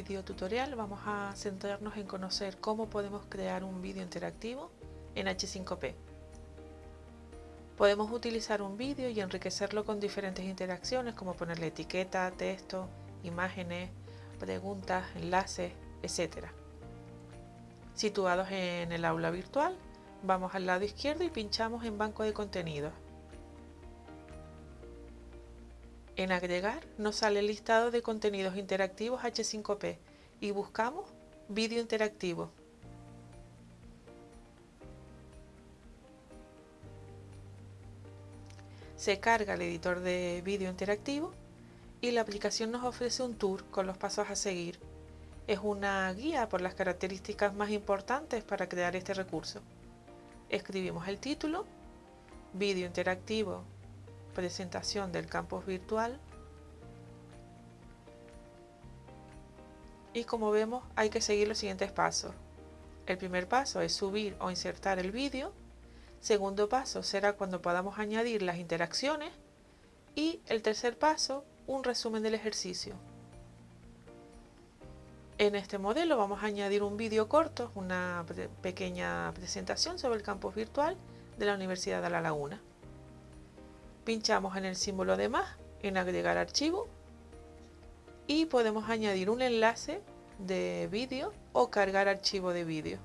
video tutorial vamos a centrarnos en conocer cómo podemos crear un vídeo interactivo en H5P. Podemos utilizar un vídeo y enriquecerlo con diferentes interacciones como ponerle etiqueta, texto, imágenes, preguntas, enlaces, etc. Situados en el aula virtual, vamos al lado izquierdo y pinchamos en banco de contenidos. En agregar nos sale el listado de contenidos interactivos H5P y buscamos vídeo interactivo. Se carga el editor de vídeo interactivo y la aplicación nos ofrece un tour con los pasos a seguir. Es una guía por las características más importantes para crear este recurso. Escribimos el título, vídeo interactivo presentación del campus virtual y como vemos hay que seguir los siguientes pasos. El primer paso es subir o insertar el vídeo, segundo paso será cuando podamos añadir las interacciones y el tercer paso un resumen del ejercicio. En este modelo vamos a añadir un vídeo corto, una pequeña presentación sobre el campus virtual de la Universidad de La Laguna pinchamos en el símbolo de más, en agregar archivo y podemos añadir un enlace de vídeo o cargar archivo de vídeo.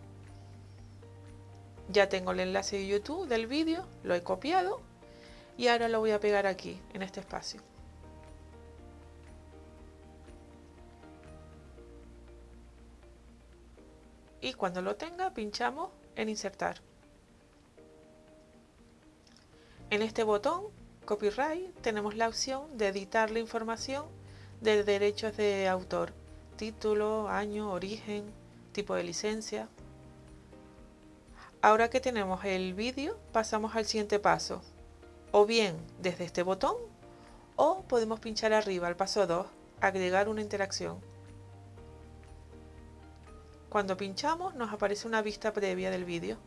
Ya tengo el enlace de YouTube del vídeo, lo he copiado y ahora lo voy a pegar aquí, en este espacio. Y cuando lo tenga, pinchamos en insertar. En este botón Copyright tenemos la opción de editar la información de derechos de autor, título, año, origen, tipo de licencia. Ahora que tenemos el vídeo, pasamos al siguiente paso, o bien desde este botón, o podemos pinchar arriba al paso 2, agregar una interacción. Cuando pinchamos nos aparece una vista previa del vídeo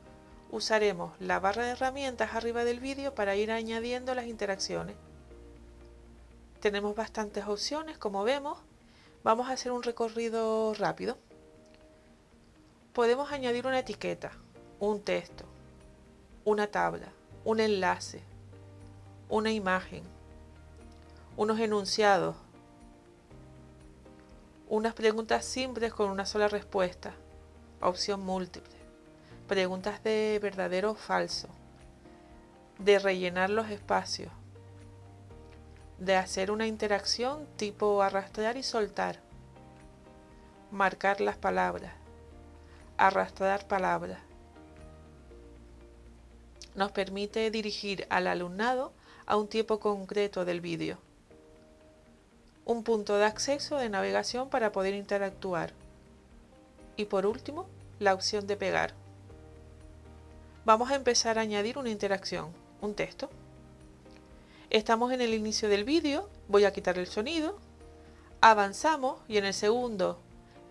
usaremos la barra de herramientas arriba del vídeo para ir añadiendo las interacciones. Tenemos bastantes opciones, como vemos. Vamos a hacer un recorrido rápido. Podemos añadir una etiqueta, un texto, una tabla, un enlace, una imagen, unos enunciados, unas preguntas simples con una sola respuesta, opción múltiple preguntas de verdadero o falso, de rellenar los espacios, de hacer una interacción tipo arrastrar y soltar, marcar las palabras, arrastrar palabras. Nos permite dirigir al alumnado a un tiempo concreto del vídeo. Un punto de acceso de navegación para poder interactuar. Y por último, la opción de pegar vamos a empezar a añadir una interacción, un texto. Estamos en el inicio del vídeo, voy a quitar el sonido, avanzamos y en el segundo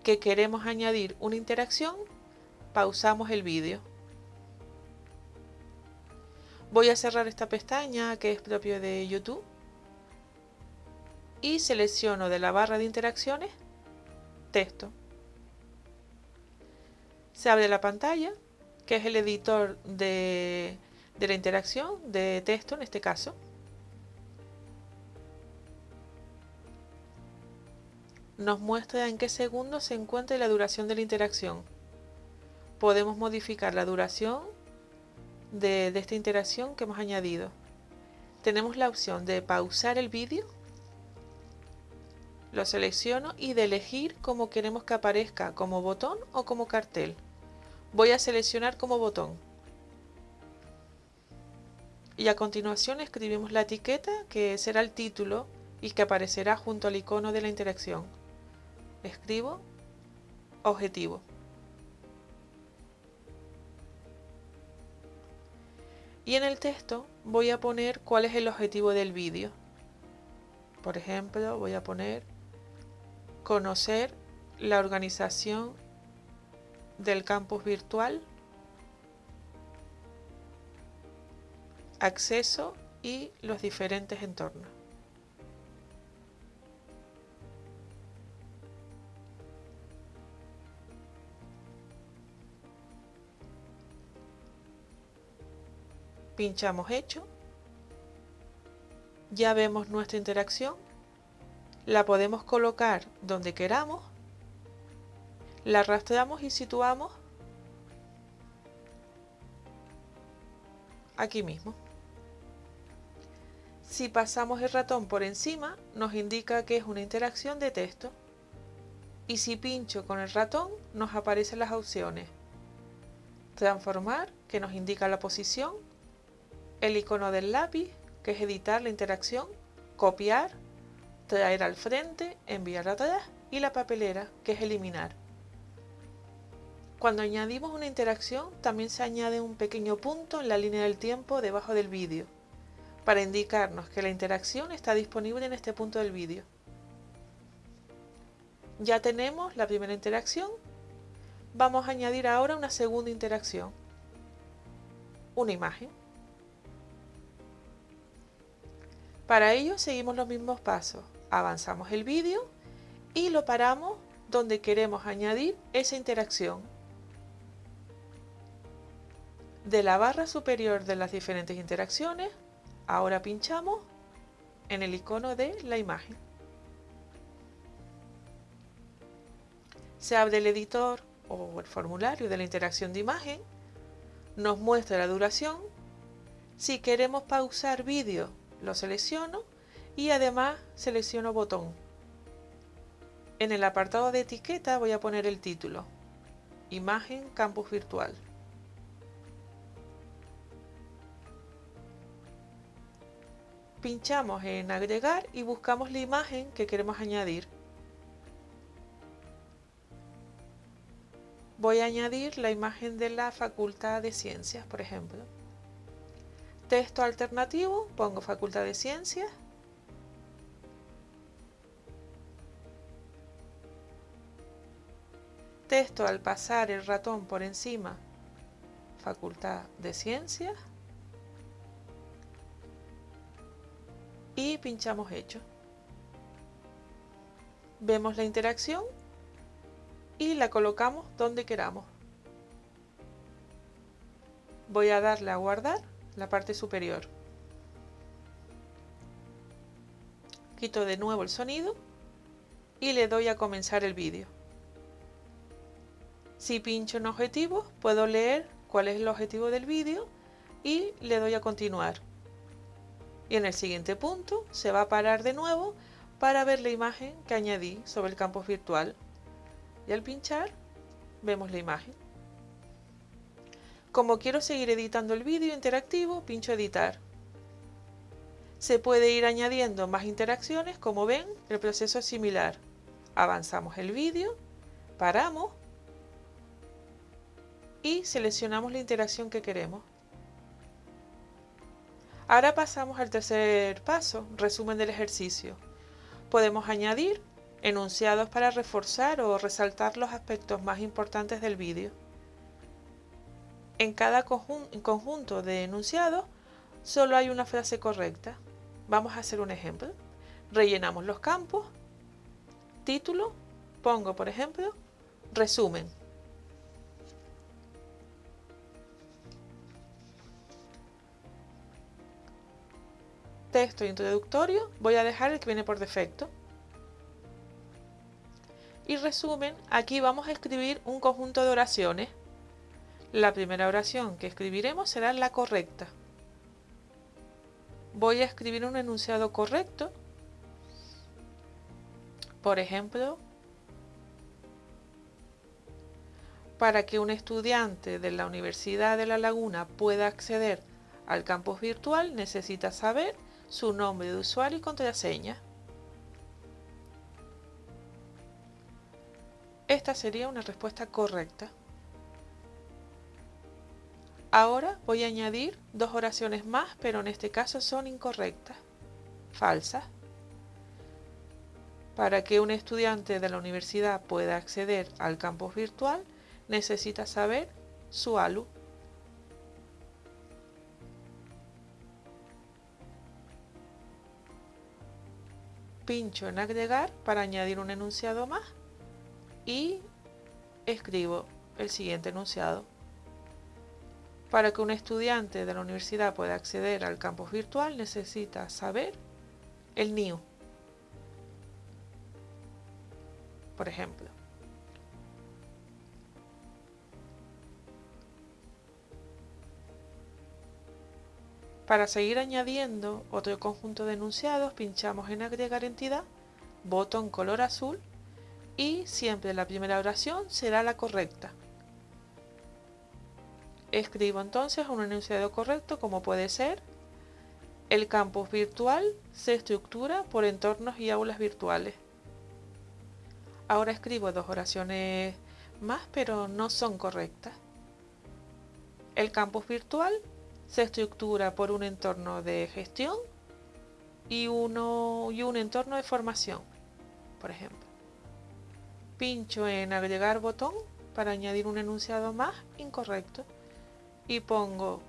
que queremos añadir una interacción, pausamos el vídeo. Voy a cerrar esta pestaña que es propio de YouTube y selecciono de la barra de interacciones texto. Se abre la pantalla que es el editor de, la interacción de texto en este caso. Nos muestra en qué segundo se encuentra la duración de la interacción. Podemos modificar la duración de, de esta interacción que hemos añadido. Tenemos la opción de pausar el vídeo lo selecciono y de elegir cómo queremos que aparezca, como botón o como cartel voy a seleccionar como botón. Y a continuación escribimos la etiqueta que será el título y que aparecerá junto al icono de la interacción. Escribo objetivo. Y en el texto voy a poner cuál es el objetivo del vídeo. Por ejemplo, voy a poner conocer la organización del campus virtual, acceso y los diferentes entornos. Pinchamos hecho. Ya vemos nuestra interacción. La podemos colocar donde queramos la arrastramos y situamos aquí mismo. Si pasamos el ratón por encima, nos indica que es una interacción de texto. Y si pincho con el ratón, nos aparecen las opciones. Transformar, que nos indica la posición. El icono del lápiz, que es editar la interacción. Copiar. Traer al frente, enviar atrás. Y la papelera, que es eliminar. Cuando añadimos una interacción, también se añade un pequeño punto en la línea del tiempo debajo del vídeo para indicarnos que la interacción está disponible en este punto del vídeo. Ya tenemos la primera interacción. Vamos a añadir ahora una segunda interacción. Una imagen. Para ello seguimos los mismos pasos. Avanzamos el vídeo y lo paramos donde queremos añadir esa interacción. De la barra superior de las diferentes interacciones Ahora pinchamos en el icono de la imagen. Se abre el editor o el formulario de la interacción de imagen, nos muestra la duración. Si queremos pausar vídeo, lo selecciono y además selecciono botón. En el apartado de etiqueta voy a poner el título, Imagen Campus Virtual. Pinchamos en agregar y buscamos la imagen que queremos añadir. Voy a añadir la imagen de la Facultad de Ciencias, por ejemplo. Texto alternativo, pongo Facultad de Ciencias. Texto al pasar el ratón por encima, Facultad de Ciencias. Y pinchamos hecho. Vemos la interacción y la colocamos donde queramos. Voy a darle a guardar la parte superior. Quito de nuevo el sonido y le doy a comenzar el vídeo. Si pincho en objetivo, puedo leer cuál es el objetivo del vídeo y le doy a continuar y en el siguiente punto se va a parar de nuevo para ver la imagen que añadí sobre el campus virtual y al pinchar vemos la imagen. Como quiero seguir editando el vídeo interactivo, pincho editar. Se puede ir añadiendo más interacciones, como ven, el proceso es similar. Avanzamos el vídeo, paramos y seleccionamos la interacción que queremos. Ahora pasamos al tercer paso, resumen del ejercicio. Podemos añadir enunciados para reforzar o resaltar los aspectos más importantes del vídeo. En cada conjunto de enunciados solo hay una frase correcta. Vamos a hacer un ejemplo. Rellenamos los campos, título, pongo por ejemplo, resumen. Texto introductorio voy a dejar el que viene por defecto. Y resumen, aquí vamos a escribir un conjunto de oraciones. La primera oración que escribiremos será la correcta. Voy a escribir un enunciado correcto. Por ejemplo, para que un estudiante de la Universidad de La Laguna pueda acceder al campus virtual necesita saber su nombre de usuario y contraseña. Esta sería una respuesta correcta. Ahora voy a añadir dos oraciones más, pero en este caso son incorrectas, falsas. Para que un estudiante de la universidad pueda acceder al campus virtual, necesita saber su ALU. Pincho en agregar para añadir un enunciado más y escribo el siguiente enunciado. Para que un estudiante de la universidad pueda acceder al campus virtual necesita saber el NIU, por ejemplo. Para seguir añadiendo otro conjunto de enunciados, pinchamos en agregar entidad, botón color azul y siempre la primera oración será la correcta. Escribo entonces un enunciado correcto como puede ser el campus virtual se estructura por entornos y aulas virtuales. Ahora escribo dos oraciones más pero no son correctas. El campus virtual se estructura por un entorno de gestión y, uno, y un entorno de formación, por ejemplo. Pincho en agregar botón para añadir un enunciado más incorrecto y pongo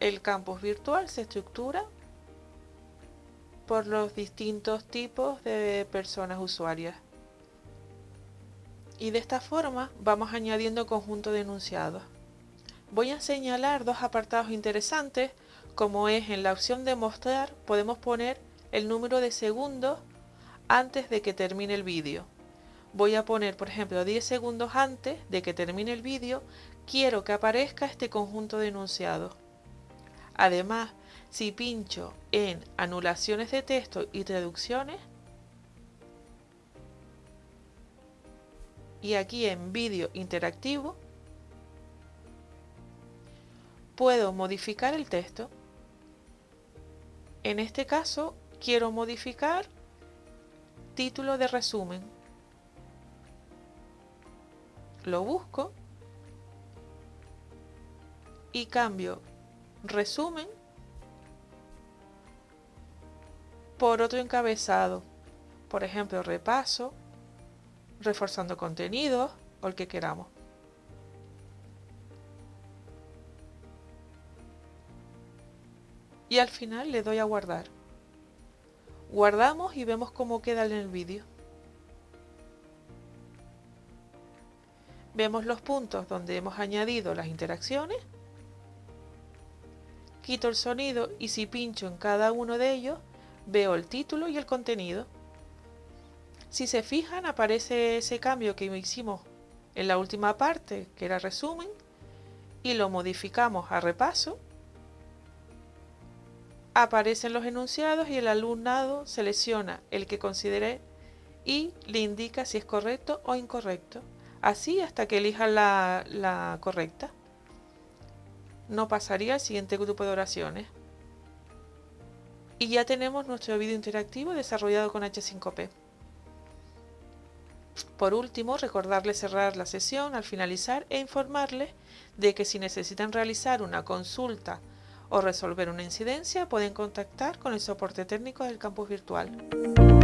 el campus virtual se estructura por los distintos tipos de personas usuarias. Y de esta forma vamos añadiendo conjunto de enunciados. Voy a señalar dos apartados interesantes, como es en la opción de mostrar podemos poner el número de segundos antes de que termine el vídeo. Voy a poner, por ejemplo, 10 segundos antes de que termine el vídeo, quiero que aparezca este conjunto de enunciados. Además, si pincho en anulaciones de texto y traducciones, y aquí en vídeo interactivo, puedo modificar el texto. En este caso, quiero modificar título de resumen. Lo busco y cambio resumen por otro encabezado. Por ejemplo, repaso, reforzando contenidos o el que queramos. Y al final le doy a guardar. Guardamos y vemos cómo queda en el vídeo. Vemos los puntos donde hemos añadido las interacciones. Quito el sonido y si pincho en cada uno de ellos, veo el título y el contenido. Si se fijan, aparece ese cambio que hicimos en la última parte, que era resumen, y lo modificamos a repaso. Aparecen los enunciados y el alumnado selecciona el que considere y le indica si es correcto o incorrecto. Así hasta que elija la, correcta. No pasaría al siguiente grupo de oraciones. Y ya tenemos nuestro vídeo interactivo desarrollado con H5P. Por último, recordarles cerrar la sesión al finalizar e informarles de que si necesitan realizar una consulta o resolver una incidencia pueden contactar con el soporte técnico del campus virtual.